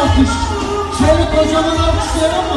alkış. Çelik hocamın alkışları